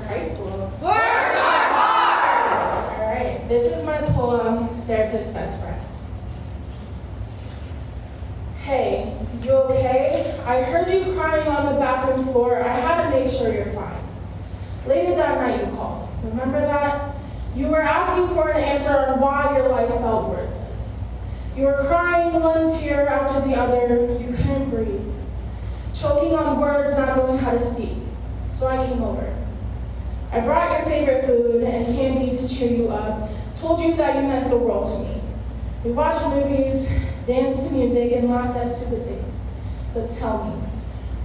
High School. Words are hard! All right, this is my poem, Therapist Best Friend. Hey, you okay? I heard you crying on the bathroom floor. I had to make sure you're fine. Later that night you called. Remember that? You were asking for an answer on why your life felt worthless. You were crying one tear after the other. You couldn't breathe. Choking on words, not knowing how to speak. So I came over. I brought your favorite food and candy to cheer you up, told you that you meant the world to me. We watched movies, danced to music, and laughed at stupid things. But tell me,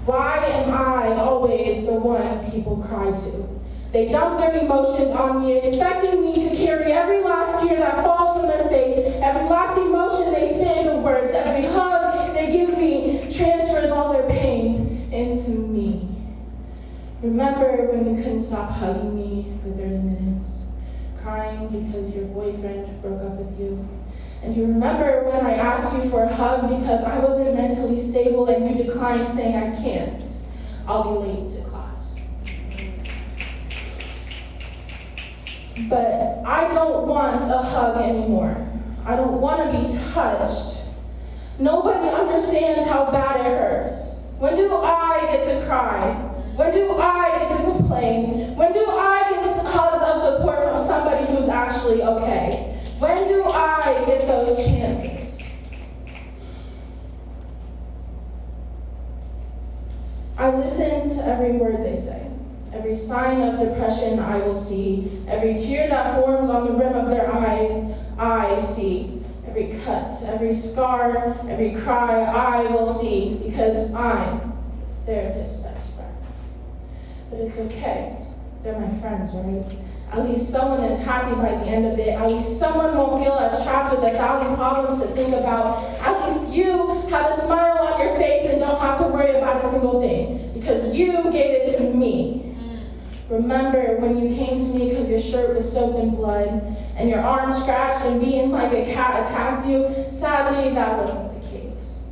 why am I always the one people cry to? They dump their emotions on me, expecting me to carry every last tear that falls from their face, every last emotion they spit into words, every hug they give me transfers all their pain into me. Remember when you couldn't stop hugging me for 30 minutes, crying because your boyfriend broke up with you? And you remember when I asked you for a hug because I wasn't mentally stable and you declined saying I can't. I'll be late to class. But I don't want a hug anymore. I don't want to be touched. Nobody understands how bad it hurts. When do I get to cry? When do I get to complain? When do I get hugs of support from somebody who's actually okay? When do I get those chances? I listen to every word they say. Every sign of depression I will see. Every tear that forms on the rim of their eye, I see. Every cut, every scar, every cry I will see because I'm their best friend. But it's okay. They're my friends, right? At least someone is happy by the end of it. At least someone won't feel as trapped with a thousand problems to think about. At least you have a smile on your face and don't have to worry about a single thing because you gave it to me. Mm. Remember when you came to me because your shirt was soaked in blood and your arm scratched and beaten like a cat attacked you? Sadly, that wasn't the case.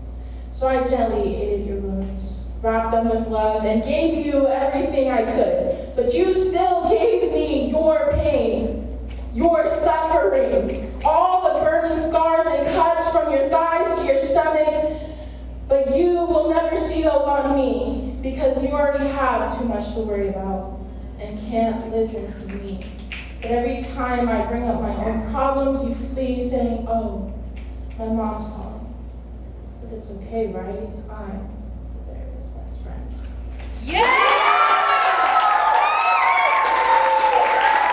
So I gently aided your wounds, wrapped them with love, and gave you everything I could. But you still gave me your pain, your suffering, all the burning scars and cuts from your thighs to your stomach. But you will never see those on me because you already have too much to worry about and can't listen to me. But every time I bring up my own problems, you flee saying, oh, my mom's calling. But it's okay, right? I'm